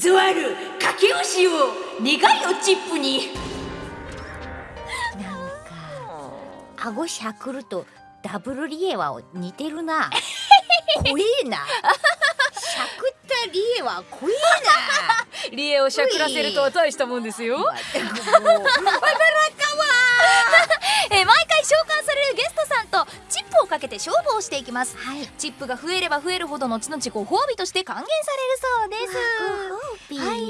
教わる駆け押しを願いをチップに。なんか顎しゃくるとダブルリエワを似てるな。怖えな。しゃくったリエワ怖えな。リエをしゃくらせるとは大したもんですよ。もう。えー。毎回召喚されるかけて勝負をしていきます。はい。チップが増えれば増えるほど後々ご褒美として還元されるそうです。はい、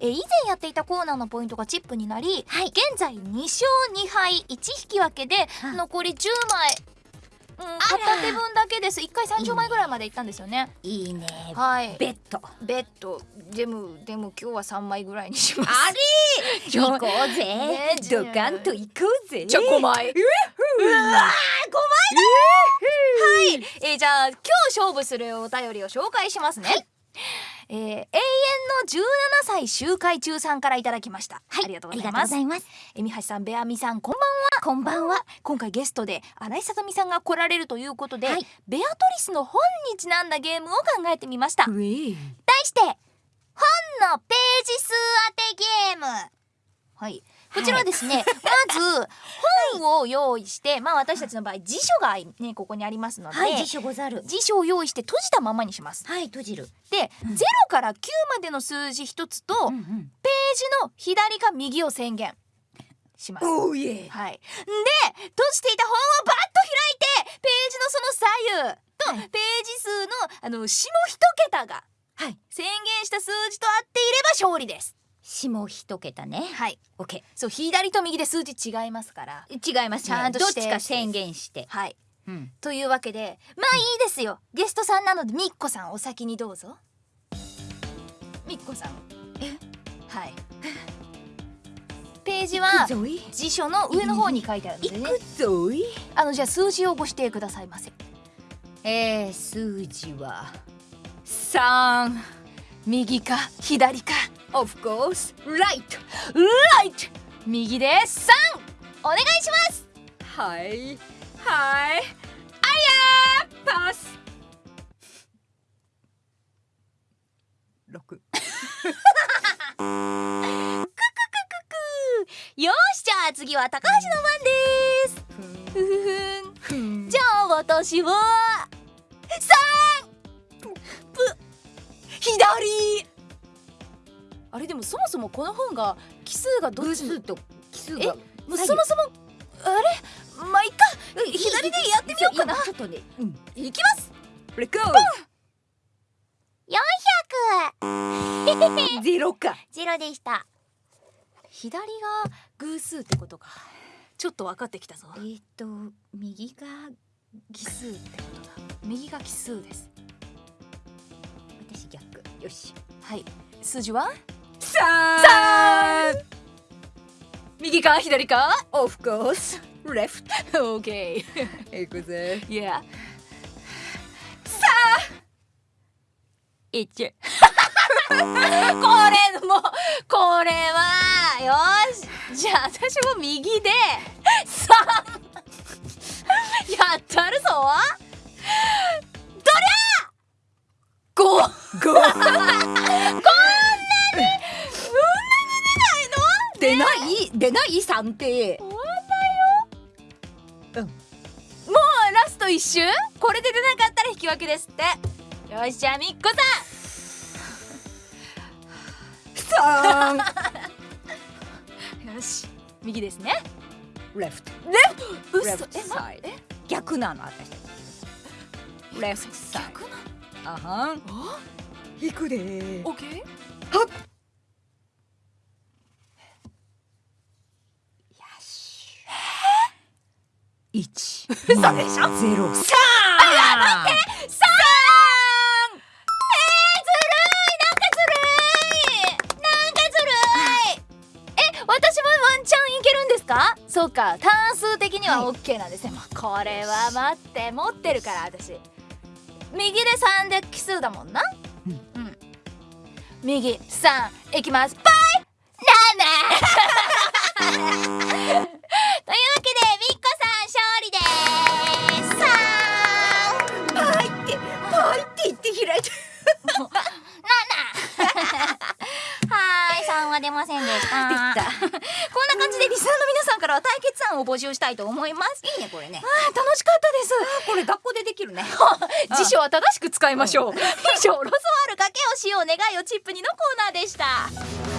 えー以前やっていたコーナーのポイントがチップになり、はい。現在2勝2敗1引き分けでうん残り10枚、うん、片手分だけです。1回30枚ぐらいまでいったんですよね。いいね。はい。ベッド。ベッド。でもでも今日は3枚ぐらいにします。あれ。行こうぜ、ねドカンと行こうぜ。じゃあ5枚うわえーじゃあ今日勝負するお便りを紹介しますね、えー永遠の17歳周回中さんからいただきました、はい。ありがとうございます。えみはしさんベアミさんこんばんは。こんばんは。今回ゲストで新井さとみさんが来られるということで、はい。ベアトリスの本にちなんだゲームを考えてみました。題して本のページ数当てゲーム。はいこちらはですね、まず本を用意してまあ私たちの場合辞書がねここにありますので、はい辞書ござる。辞書を用意して閉じたままにします。はい閉じる。で、うん。0から9までの数字一つと、うんうん。ページの左か右を宣言します。おいえ。はい、で閉じていた本をバッと開いてページのその左右と、はい。ページ数のあの下一桁がはい。宣言した数字と合っていれば勝利です。下一桁ね。はい、オッケそう左と右で数字違いますから。ー違います。ねちゃんとして。どっちか宣言して。はい、うん。というわけでまあいいですよ。ゲストさんなのでみっこさんお先にどうぞ。みっこさん。え？はい。ページは辞書の上の方に書いてあるのでね。くぞい？あのじゃあ数字をご指定くださいませ。えー、数字は三、右か左か。Of course right ライト。右で三。お願いします。はいはいあやーパス六よしじゃあ次は高橋の番です。ふふふん。じゃあ私はもそもそもこの本が奇数がどっちと奇数えがもうそもそもあれ？まあいっか。左でやってみようかな。ちょっとね。うん。いきます。レコ400 ゼロか。ゼロでした。左が偶数ってことか。ちょっと分かってきたぞ。えーと右が奇数ってこと。だ右が奇数です。私逆。よし。はい。数字は？三右か左か Of course. Left. オーケー行くぜ Yeah 一 これもうこれはよし。じゃあ私も右で。三やったるぞ。どりゃ五五出ない出ない三って。もうラスト一周これで出なかったら引き分けですって。よしじゃあみっこ三さん。よし右ですね。Left. うっ left そえま side え逆なの私 left side 逆なあはん。あ？引くでオッケーはっよし一嘘でしょゼロ三さんえー、ずるいなんかずるいなんかずるいえ私もワンチャンいけるんですか？そうか単数的にはは OK なんです。ね、もうこれは待って持ってるから私。右で3で奇数だもんな。うん。うん。右3いきます。バイ。7 が出ませんでした。こんな感じでリスナーの皆さんからは対決案を募集したいと思います。いいねこれね。楽しかったです。これ学校でできるね。辞書は正しく使いましょう。以上ロスワールかけをしよう願いをチップにのコーナーでした